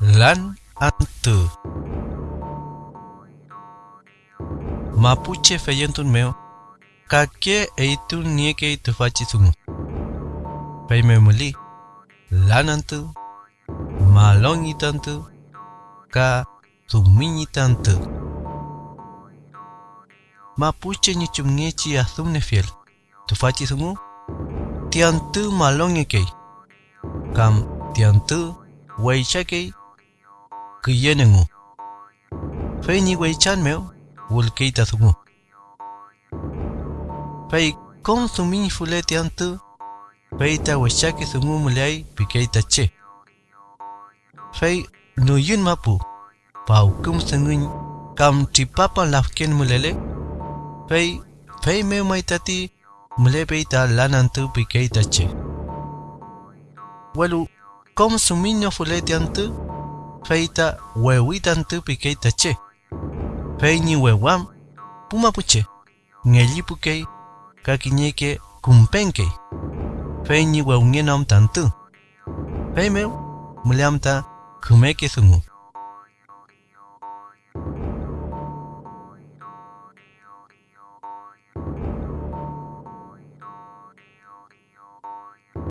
lan ante. Mapuche feyentun meo, kake eitun nieke itu faci sungu. Pei me muli, lan ante, malongi tante, ka sumini tante. Mapuche ni chumngechi asum ne fiel, tu faci sungu, tiantu malongi kei. Kam tiantu, weicha qiyanangu payni waychanmew wulkiyta thumu pay konsumin fuleti antu payta washaki thumu mulay pikayta che pay nuyun mapu paukum sangun kam tipapa lafken mulele pay pay me maitati mulay payta lanantu pikayta che walu konsumin fuleti antu feita wewitantipi keittache, feini puche pumapuche, ngellipukei kakinyeke kumpenke. feini weungenam tantu, feimeu mliamta kumeke sungu.